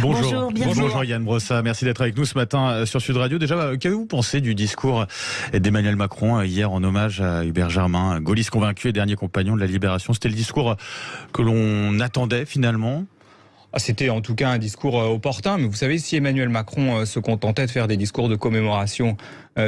Bonjour, bonjour, Yann Brossa, merci d'être avec nous ce matin euh, sur Sud Radio. Déjà, euh, qu'avez-vous pensé du discours d'Emmanuel Macron euh, hier en hommage à Hubert Germain, gaulliste convaincu et dernier compagnon de la libération? C'était le discours que l'on attendait finalement? C'était en tout cas un discours opportun, mais vous savez, si Emmanuel Macron se contentait de faire des discours de commémoration,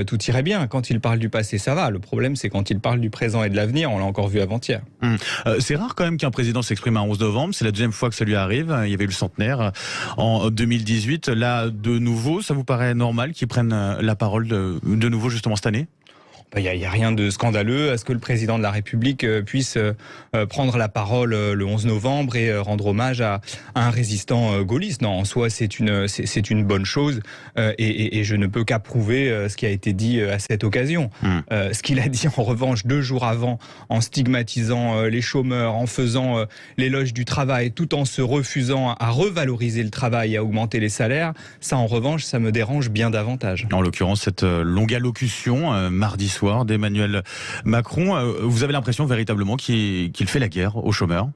tout irait bien. Quand il parle du passé, ça va. Le problème, c'est quand il parle du présent et de l'avenir, on l'a encore vu avant-hier. Hum. c'est rare quand même qu'un président s'exprime un 11 novembre, c'est la deuxième fois que ça lui arrive. Il y avait eu le centenaire en 2018. Là, de nouveau, ça vous paraît normal qu'il prenne la parole de nouveau justement cette année? Il bah, n'y a, rien de scandaleux à ce que le président de la République euh, puisse euh, euh, prendre la parole le 11 novembre et rendre hommage à, un résistant gaulliste. Non, en soi, c'est une, c'est une bonne chose et, je ne peux qu'approuver ce qui a été dit à cette occasion. Hmm. ce qu'il a dit en revanche deux jours avant, en stigmatisant les chômeurs, en faisant l'éloge du travail, tout en se refusant à revaloriser le travail et à augmenter les salaires, ça en revanche, ça me dérange bien davantage. En l'occurrence, cette longue allocution mardi soir d'Emmanuel Macron. Euh, vous avez l'impression véritablement qu'il fait la guerre aux chômeurs?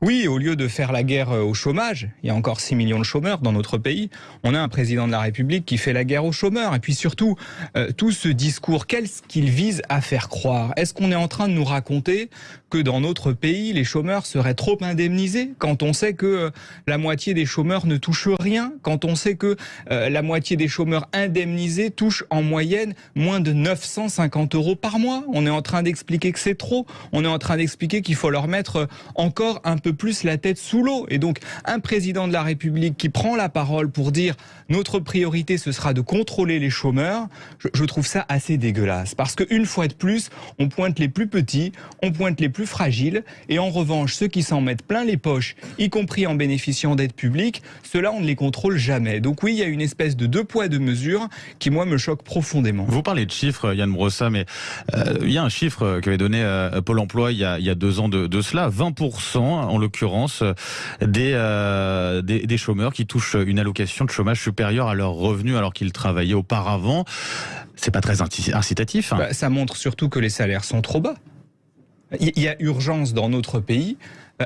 Oui, au lieu de faire la guerre euh, au chômage, il y a encore 6 millions de chômeurs dans notre pays, on a un président de la République qui fait la guerre aux chômeurs. Et puis surtout, euh, tout ce discours, qu'est-ce qu'il vise à faire croire? Est-ce qu'on est en train de nous raconter que dans notre pays, les chômeurs seraient trop indemnisés quand on sait que euh, la moitié des chômeurs ne touchent rien, quand on sait que la moitié des chômeurs indemnisés touchent en moyenne moins de 950 euros par mois? On est en train d'expliquer que c'est trop, on est en train d'expliquer qu'il faut leur mettre encore un peu plus la tête sous l'eau. Et donc, un président de la République qui prend la parole pour dire notre priorité, ce sera de contrôler les chômeurs, je, trouve ça assez dégueulasse. Parce qu'une fois de plus, on pointe les plus petits, on pointe les plus fragiles, et en revanche, ceux qui s'en mettent plein les poches, y compris en bénéficiant d'aides publiques, ceux-là, on ne les contrôle jamais. Donc oui, il y a une espèce de deux poids, deux mesures qui, moi, me choque profondément. Vous parlez de chiffres, Yann Brossa, mais euh, il y a un chiffre qu'avait donné euh, Pôle emploi il y, a, deux ans de, de cela, 20% en l'occurrence euh, des, des, chômeurs qui touchent une allocation de chômage supérieure à leur revenu alors qu'ils travaillaient auparavant. C'est pas très incitatif. Hein. Bah, ça montre surtout que les salaires sont trop bas. Il y a urgence dans notre pays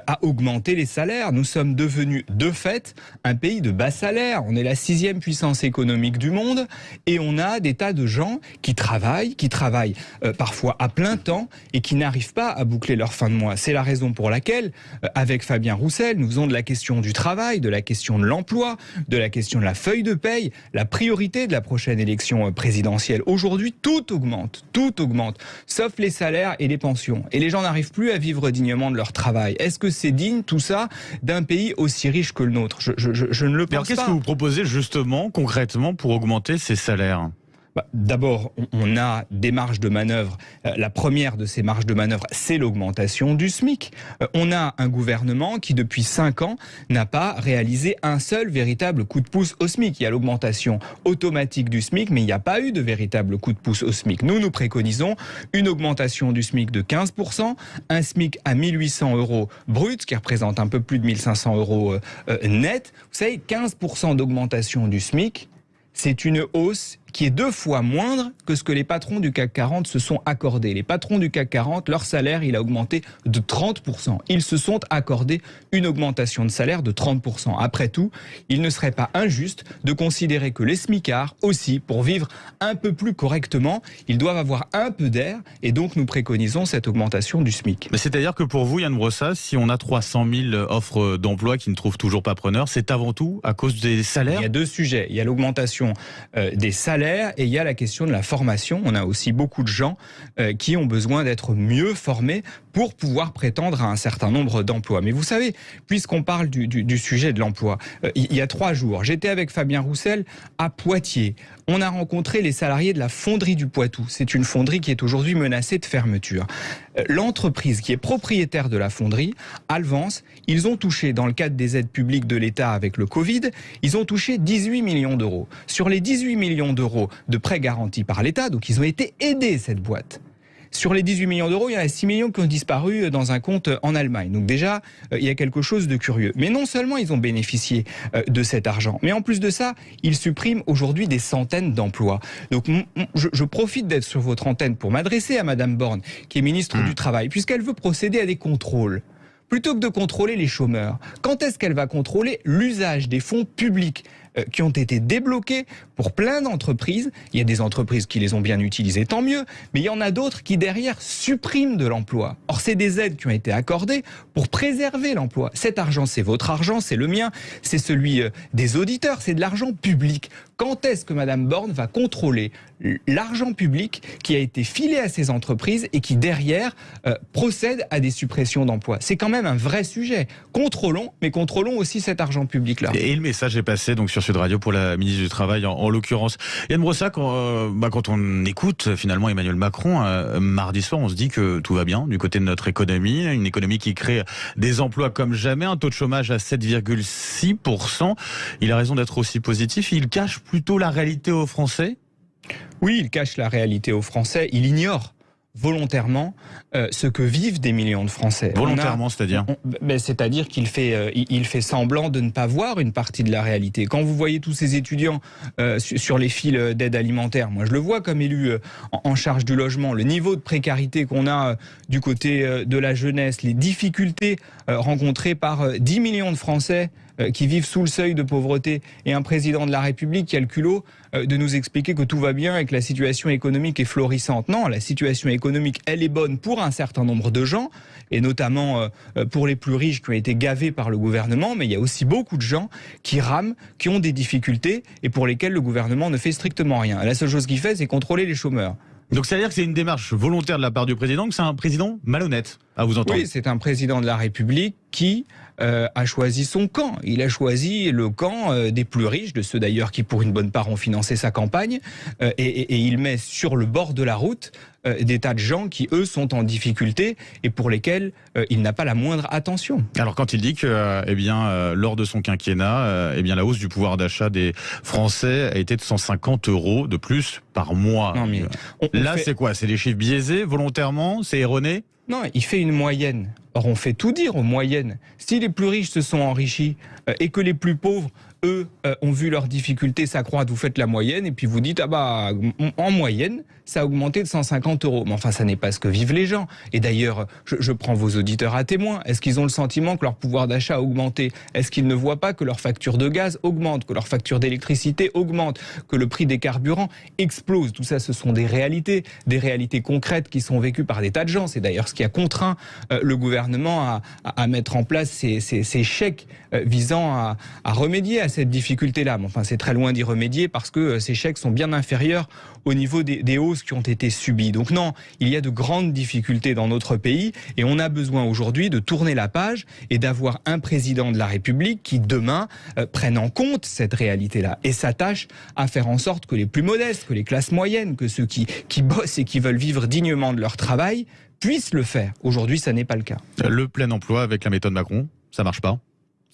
à augmenter les salaires. Nous sommes devenus de fait un pays de bas salaire. On est la sixième puissance économique du monde et on a des tas de gens qui travaillent, qui travaillent euh, parfois à plein temps et qui n'arrivent pas à boucler leur fin de mois. C'est la raison pour laquelle, euh, avec Fabien Roussel, nous faisons de la question du travail, de la question de l'emploi, de la question de la feuille de paye, la priorité de la prochaine élection euh, présidentielle. Aujourd'hui, tout augmente, tout augmente, sauf les salaires et les pensions. Et les gens n'arrivent plus à vivre dignement de leur travail. Que c'est digne tout ça d'un pays aussi riche que le nôtre je, ne le pense pas. Qu'est-ce que vous proposez justement concrètement pour augmenter ces salaires? Bah, d'abord, on a des marges de manœuvre. Euh, la première de ces marges de manœuvre, c'est l'augmentation du SMIC. Euh, on a un gouvernement qui, depuis cinq ans, n'a pas réalisé un seul véritable coup de pouce au SMIC. Il y a l'augmentation automatique du SMIC, mais il n'y a pas eu de véritable coup de pouce au SMIC. Nous, nous préconisons une augmentation du SMIC de 15%, un SMIC à 1800 euros brut, ce qui représente un peu plus de 1500 euros euh, net. Vous savez, 15% d'augmentation du SMIC, c'est une hausse qui est deux fois moindre que ce que les patrons du CAC 40 se sont accordés. Les patrons du CAC 40, leur salaire, il a augmenté de 30%. Ils se sont accordés une augmentation de salaire de 30%. Après tout, il ne serait pas injuste de considérer que les smicards aussi, pour vivre un peu plus correctement, ils doivent avoir un peu d'air et donc nous préconisons cette augmentation du SMIC. Mais c'est-à-dire que pour vous, Yann Brossa, si on a 300 000 offres d'emploi qui ne trouvent toujours pas preneur, c'est avant tout à cause des salaires? Il y a deux sujets. Il y a l'augmentation euh, des salaires et il y a la question de la formation. On a aussi beaucoup de gens euh, qui ont besoin d'être mieux formés pour pouvoir prétendre à un certain nombre d'emplois. Mais vous savez, puisqu'on parle du, sujet de l'emploi, euh, il y a trois jours, j'étais avec Fabien Roussel à Poitiers. On a rencontré les salariés de la fonderie du Poitou. C'est une fonderie qui est aujourd'hui menacée de fermeture. Euh, l'entreprise qui est propriétaire de la fonderie, Alvance, ils ont touché, dans le cadre des aides publiques de l'État avec le Covid, ils ont touché 18 millions d'euros. Sur les 18 millions d'euros de prêts garantis par l'État. Donc ils ont été aidés, cette boîte. Sur les 18 millions d'euros, il y en a 6 millions qui ont disparu dans un compte en Allemagne. Donc déjà, euh, il y a quelque chose de curieux. Mais non seulement ils ont bénéficié euh, de cet argent, mais en plus de ça, ils suppriment aujourd'hui des centaines d'emplois. Donc je, profite d'être sur votre antenne pour m'adresser à Madame Borne, qui est ministre mmh. du Travail, puisqu'elle veut procéder à des contrôles plutôt que de contrôler les chômeurs, quand est-ce qu'elle va contrôler l'usage des fonds publics euh, qui ont été débloqués pour plein d'entreprises. Il y a des entreprises qui les ont bien utilisées, tant mieux, mais il y en a d'autres qui derrière suppriment de l'emploi. Or, c'est des aides qui ont été accordées pour préserver l'emploi. Cet argent, c'est votre argent, c'est le mien, c'est celui euh, des auditeurs, c'est de l'argent public. Quand est-ce que Madame Borne va contrôler l'argent public qui a été filé à ces entreprises et qui derrière euh, procède à des suppressions d'emplois? C'est quand même un vrai sujet. Contrôlons, mais contrôlons aussi cet argent public-là. Et le message est passé donc sur Sud Radio pour la ministre du Travail en, l'occurrence. Yann Brossac, quand, euh, bah, quand on écoute finalement Emmanuel Macron, euh, mardi soir, on se dit que tout va bien du côté de notre économie, une économie qui crée des emplois comme jamais, un taux de chômage à 7,6%. Il a raison d'être aussi positif. Il cache plutôt la réalité aux Français? Oui, il cache la réalité aux Français. Il ignore volontairement euh, ce que vivent des millions de Français. Volontairement, c'est-à-dire ben, C'est-à-dire qu'il fait, euh, il fait semblant de ne pas voir une partie de la réalité. Quand vous voyez tous ces étudiants euh, sur les fils d'aide alimentaire, moi je le vois comme élu en charge du logement, le niveau de précarité qu'on a du côté de la jeunesse, les difficultés rencontrées par 10 millions de Français qui vivent sous le seuil de pauvreté et un président de la République qui a le culot euh, de nous expliquer que tout va bien et que la situation économique est florissante. Non, la situation économique, elle est bonne pour un certain nombre de gens, et notamment euh, pour les plus riches qui ont été gavés par le gouvernement, mais il y a aussi beaucoup de gens qui rament, qui ont des difficultés et pour lesquels le gouvernement ne fait strictement rien. La seule chose qu'il fait, c'est contrôler les chômeurs. Donc c'est-à-dire que c'est une démarche volontaire de la part du président, que c'est un président malhonnête, à vous entendre Oui, c'est un président de la République qui euh, a choisi son camp. Il a choisi le camp euh, des plus riches, de ceux d'ailleurs qui pour une bonne part ont financé sa campagne, euh, et, il met sur le bord de la route des tas de gens qui, eux, sont en difficulté et pour lesquels il n'a pas la moindre attention. Alors quand il dit que, eh bien, lors de son quinquennat, eh bien, la hausse du pouvoir d'achat des Français a été de 150 euros de plus par mois. Là, c'est quoi? C'est des chiffres biaisés volontairement? C'est erroné? Non, il fait une moyenne. Or, on fait tout dire aux moyennes. Si les plus riches se sont enrichis euh, et que les plus pauvres eux euh, ont vu leurs difficultés s'accroître, vous faites la moyenne et puis vous dites ah bah en moyenne ça a augmenté de 150 euros. Mais enfin ça n'est pas ce que vivent les gens. Et d'ailleurs je, prends vos auditeurs à témoin. Est-ce qu'ils ont le sentiment que leur pouvoir d'achat a augmenté? Est-ce qu'ils ne voient pas que leur facture de gaz augmente, que leur facture d'électricité augmente, que le prix des carburants explose? Tout ça ce sont des réalités, des réalités concrètes qui sont vécues par des tas de gens. C'est d'ailleurs ce qui a contraint euh, le gouvernement à, mettre en place ces, chèques euh, visant à, remédier à cette difficulté-là. Mais enfin, c'est très loin d'y remédier parce que euh, ces chèques sont bien inférieurs au niveau des, hausses qui ont été subies. Donc non, il y a de grandes difficultés dans notre pays et on a besoin aujourd'hui de tourner la page et d'avoir un président de la République qui demain euh, prenne en compte cette réalité-là et s'attache à faire en sorte que les plus modestes, que les classes moyennes, que ceux qui bossent et qui veulent vivre dignement de leur travail puissent le faire. Aujourd'hui, ça n'est pas le cas. Le plein emploi avec la méthode Macron, ça marche pas?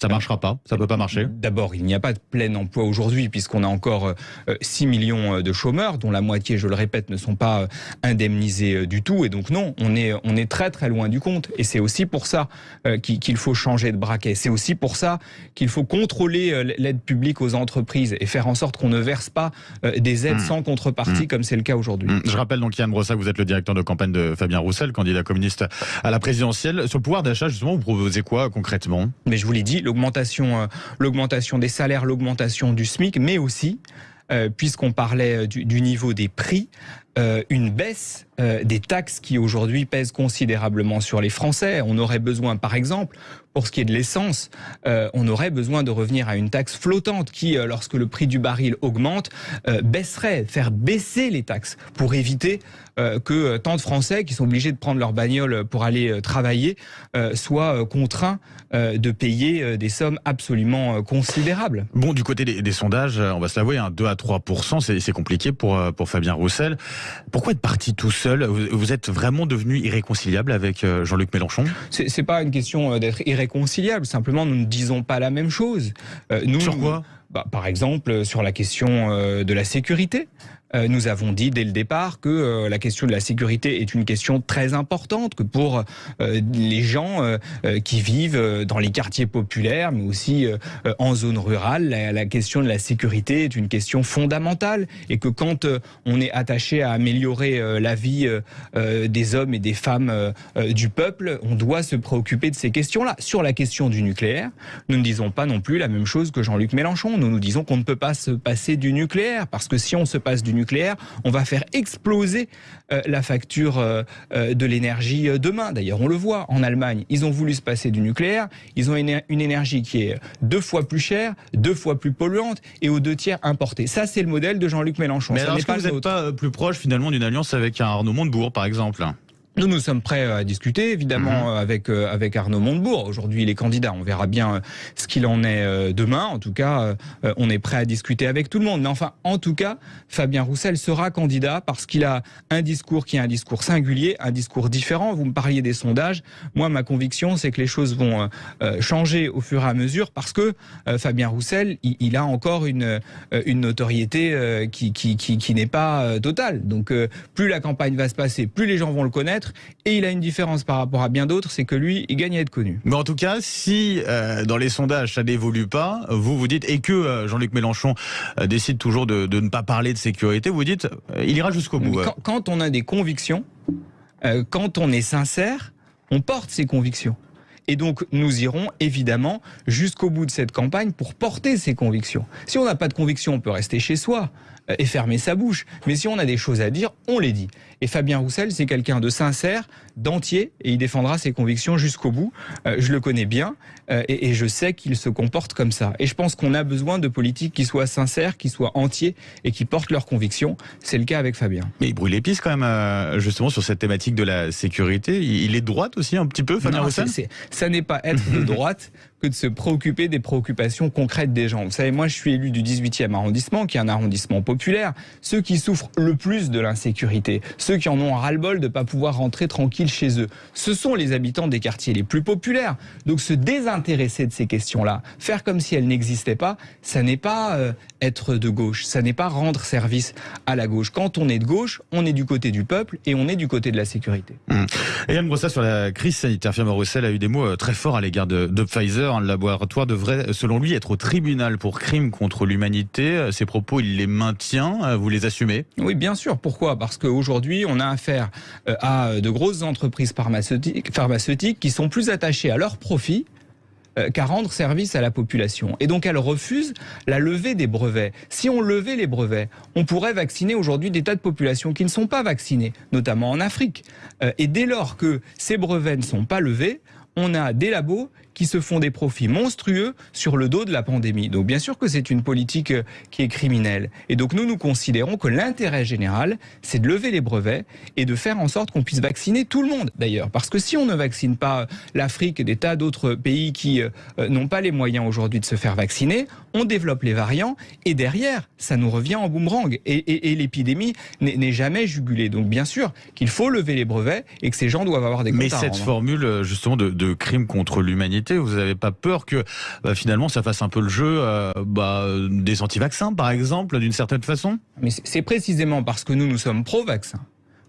Ça marchera pas, ça peut pas marcher. D'abord, il n'y a pas de plein emploi aujourd'hui puisqu'on a encore 6 euh, millions euh, de chômeurs dont la moitié, je le répète, ne sont pas euh, indemnisés du tout et donc non, on est on est très très loin du compte et c'est aussi pour ça qu'il faut changer de braquet. C'est aussi pour ça qu'il faut contrôler l'aide publique aux entreprises et faire en sorte qu'on ne verse pas des aides hmm. sans contrepartie hmm. comme c'est le cas aujourd'hui. Hmm. Je rappelle donc Yann Brossac, vous êtes le directeur de campagne de Fabien Roussel, candidat communiste à la présidentielle. Sur le pouvoir d'achat, justement, vous proposez quoi concrètement? Mais je vous l'ai dit, l'augmentation, euh, l'augmentation des salaires, l'augmentation du SMIC, mais aussi, euh, puisqu'on parlait euh, du, niveau des prix, une baisse des taxes qui aujourd'hui pèsent considérablement sur les Français. On aurait besoin, par exemple, pour ce qui est de l'essence, on aurait besoin de revenir à une taxe flottante qui, lorsque le prix du baril augmente, baisserait, faire baisser les taxes pour éviter euh, que tant de Français qui sont obligés de prendre leur bagnole pour aller euh, travailler euh, soient contraints de payer des sommes absolument considérables. Bon, du côté des, sondages, on va se l'avouer, 2 hein, à 3 c'est compliqué pour Fabien Roussel. Pourquoi être parti tout seul vous, êtes vraiment devenu irréconciliable avec Jean-Luc Mélenchon C'est pas une question d'être irréconciliable, simplement nous ne disons pas la même chose. nous, Sur quoi bah, par exemple, sur la question de la sécurité. Euh, nous avons dit dès le départ que euh, la question de la sécurité est une question très importante, que pour euh, les gens qui vivent dans les quartiers populaires, mais aussi en zone rurale, la, question de la sécurité est une question fondamentale et que quand on est attaché à améliorer la vie des hommes et des femmes du peuple, on doit se préoccuper de ces questions-là. Sur la question du nucléaire, nous ne disons pas non plus la même chose que Jean-Luc Mélenchon. Nous nous disons qu'on ne peut pas se passer du nucléaire parce que si on se passe du nucléaire, on va faire exploser euh, la facture euh, euh, de l'énergie demain. D'ailleurs, on le voit en Allemagne, ils ont voulu se passer du nucléaire, ils ont une, énergie qui est deux fois plus chère, deux fois plus polluante et aux deux tiers importée. Ça, c'est le modèle de Jean-Luc Mélenchon. Mais est-ce que vous n'êtes pas plus proche finalement d'une alliance avec un Arnaud Montebourg, par exemple nous, nous sommes prêts à discuter, évidemment, mhm. avec, euh, avec Arnaud Montebourg. Aujourd'hui, il est candidat. On verra bien euh, ce qu'il en est euh, demain. En tout cas, on est prêt à discuter avec tout le monde. Mais enfin, en tout cas, Fabien Roussel sera candidat parce qu'il a un discours qui est un discours singulier, un discours différent. Vous me parliez des sondages. Moi, ma conviction, c'est que les choses vont changer au fur et à mesure parce que Fabien Roussel, il, a encore une, une notoriété qui, qui, qui, qui n'est pas totale. Donc, plus la campagne va se passer, plus les gens vont le connaître et il a une différence par rapport à bien d'autres, c'est que lui, il gagne à être connu. Mais en tout cas, si euh, dans les sondages ça n'évolue pas, vous vous dites, et que euh, Jean-Luc Mélenchon euh, décide toujours de, ne pas parler de sécurité, vous dites, il ira jusqu'au bout. Quand, quand, on a des convictions, quand on est sincère, on porte ses convictions. Et donc, nous irons évidemment jusqu'au bout de cette campagne pour porter ces convictions. Si on n'a pas de convictions, on peut rester chez soi et fermer sa bouche. Mais si on a des choses à dire, on les dit. Et Fabien Roussel, c'est quelqu'un de sincère, d'entier, et il défendra ses convictions jusqu'au bout. Euh, je le connais bien, euh, et, je sais qu'il se comporte comme ça. Et je pense qu'on a besoin de politiques qui soient sincères, qui soient entiers, et qui portent leurs convictions. C'est le cas avec Fabien. Mais il brûle les pistes quand même, euh, justement, sur cette thématique de la sécurité. Il est de droite aussi, un petit peu, Fabien Roussel? Ça n'est pas être de droite que de se préoccuper des préoccupations concrètes des gens. Vous savez, moi, je suis élu du 18e arrondissement, qui est un arrondissement populaire. Ceux qui souffrent le plus de l'insécurité, ceux qui en ont un ras-le-bol de ne pas pouvoir rentrer tranquille chez eux, ce sont les habitants des quartiers les plus populaires. Donc se désintéresser de ces questions-là, faire comme si elles n'existaient pas, ça n'est pas euh, être de gauche, ça n'est pas rendre service à la gauche. Quand on est de gauche, on est du côté du peuple et on est du côté de la sécurité. Mmh. Et Yann Brossa, sur la crise sanitaire, Firme Roussel a eu des mots euh, très forts à l'égard de Pfizer un laboratoire devrait, selon lui, être au tribunal pour crimes contre l'humanité. Ces propos, il les maintient. Vous les assumez? Oui, bien sûr. Pourquoi? Parce qu'aujourd'hui, on a affaire euh, à de grosses entreprises pharmaceutiques, qui sont plus attachées à leur profit euh, qu'à rendre service à la population. Et donc elles refusent la levée des brevets. Si on levait les brevets, on pourrait vacciner aujourd'hui des tas de populations qui ne sont pas vaccinées, notamment en Afrique. Euh, et dès lors que ces brevets ne sont pas levés, on a des labos qui se font des profits monstrueux sur le dos de la pandémie. Donc bien sûr que c'est une politique euh, qui est criminelle. Et donc nous, nous considérons que l'intérêt général, c'est de lever les brevets et de faire en sorte qu'on puisse vacciner tout le monde d'ailleurs. Parce que si on ne vaccine pas l'Afrique et des tas d'autres pays qui euh, euh, n'ont pas les moyens aujourd'hui de se faire vacciner, on développe les variants et derrière, ça nous revient en boomerang. Et, l'épidémie n'est jamais jugulée. Donc bien sûr qu'il faut lever les brevets et que ces gens doivent avoir des Mais cette formule justement de, de crime contre l'humanité, vous n'avez pas peur que bah, finalement ça fasse un peu le jeu euh, bah, des anti-vaccins, par exemple, d'une certaine façon? Mais c'est précisément parce que nous, nous sommes pro-vaccins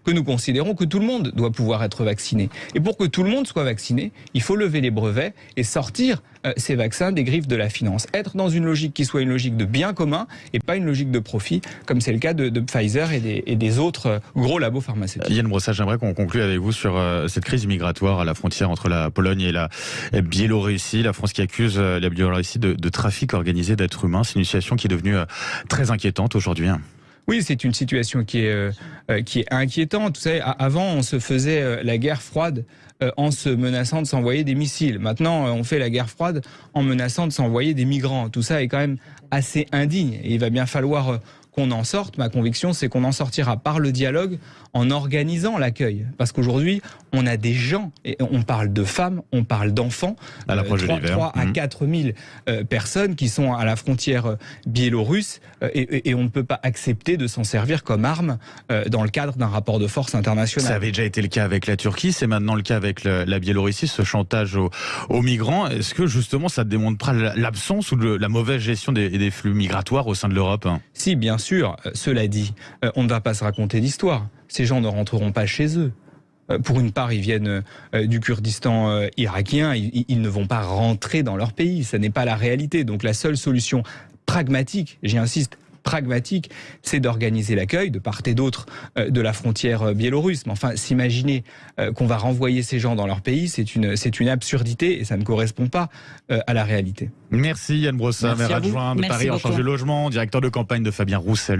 que nous considérons que tout le monde doit pouvoir être vacciné. Et pour que tout le monde soit vacciné, il faut lever les brevets et sortir euh, ces vaccins des griffes de la finance. Être dans une logique qui soit une logique de bien commun et pas une logique de profit, comme c'est le cas de, Pfizer et des, autres euh, gros labos pharmaceutiques. Yann Brossard, j'aimerais qu'on conclue avec vous sur euh, cette crise migratoire à la frontière entre la Pologne et la Biélorussie. La France qui accuse la Biélorussie de, de trafic organisé d'êtres humains. C'est une situation qui est devenue très inquiétante aujourd'hui. Oui, c'est une situation qui est, euh, euh, inquiétante. Avant, on se faisait euh, la guerre froide en se menaçant de s'envoyer des missiles. Maintenant, on fait la guerre froide en menaçant de s'envoyer des migrants. Tout ça est quand même assez indigne. Et il va bien falloir qu'on en sorte. Ma conviction, c'est qu'on en sortira par le dialogue, en organisant l'accueil. Parce qu'aujourd'hui, on a des gens, et on parle de femmes, on parle d'enfants, à la 3, 3 à 4 mmh. 000 euh, personnes qui sont à la frontière euh, biélorusse, euh, et, on ne peut pas accepter de s'en servir comme arme dans le cadre d'un rapport de force international. Ça avait déjà été le cas avec la Turquie, c'est maintenant le cas avec la Biélorussie, ce chantage aux, migrants. Est-ce que justement ça démontre pas l'absence ou la mauvaise gestion des, des flux migratoires au sein de l'Europe? Si, bien sûr. Euh, cela dit, euh, on ne va pas se raconter d'histoire. Ces gens ne rentreront pas chez eux. Euh, pour une part, ils viennent du Kurdistan irakien, ils ne vont pas rentrer dans leur pays, ce n'est pas la réalité. Donc la seule solution pragmatique, j'y insiste, pragmatique, c'est d'organiser l'accueil de part et d'autre euh, de la frontière euh, biélorusse. Mais enfin, s'imaginer euh, qu'on va renvoyer ces gens dans leur pays, c'est une, c'est une absurdité et ça ne correspond pas à la réalité. Merci Yann Brossa, maire adjoint de Paris en charge du logement, directeur de campagne de Fabien Roussel.